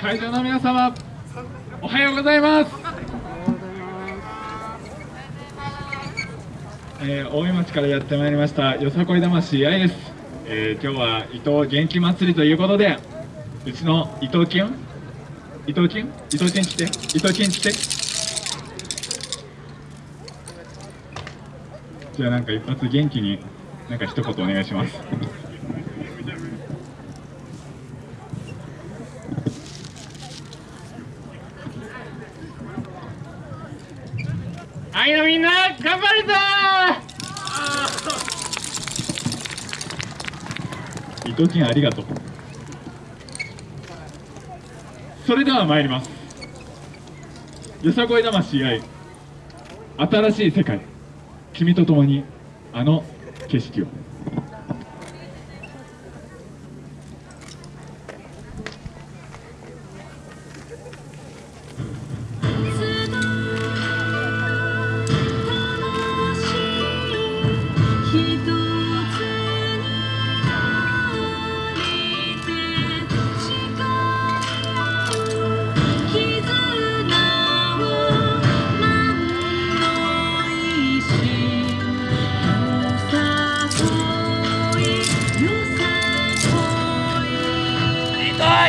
会場の皆様おはようございます。えー、大井町からやってまいりましたよさこい魂愛です、えー、今日は伊藤元気祭りということでうちの伊藤金伊藤金伊藤金来て？伊藤金来て？じゃあなんか一発元気になんか一言お願いします。いのみんな頑張るぞ！伊藤君ありがとう。それでは参ります。よさこい魂愛。新しい世界。君と共にあの景色を。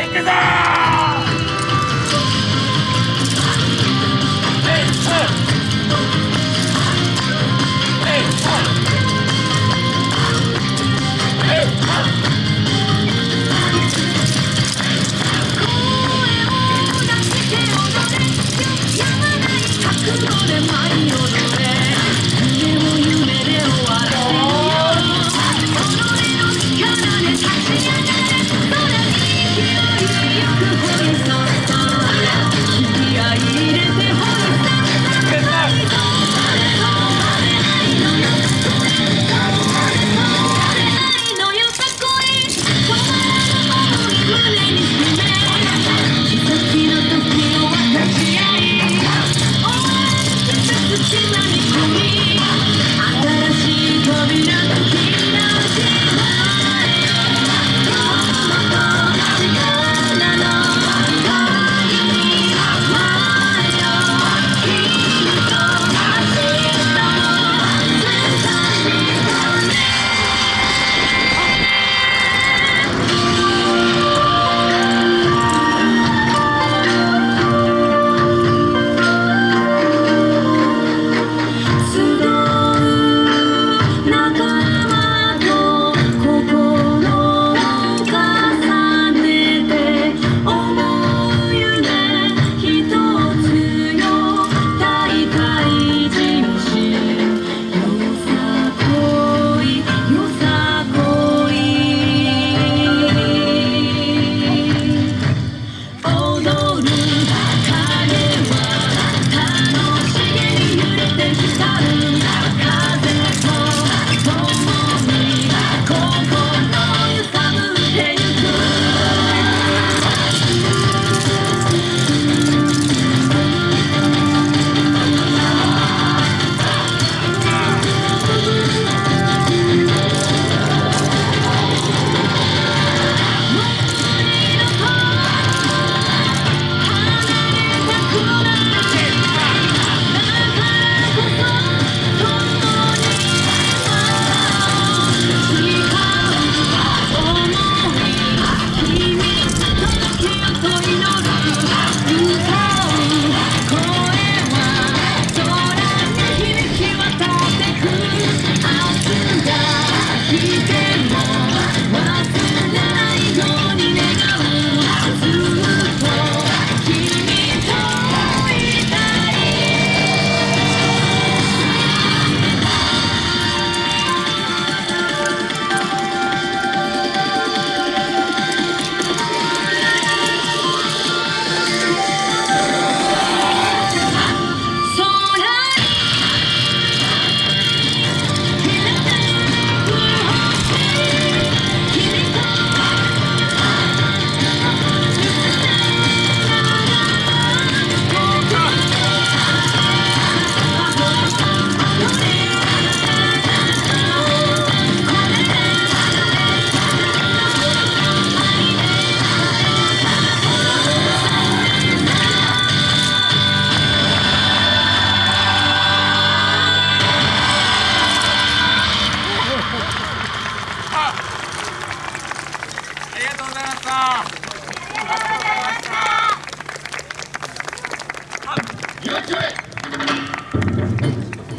行くぞ me. した。ありがとうございました。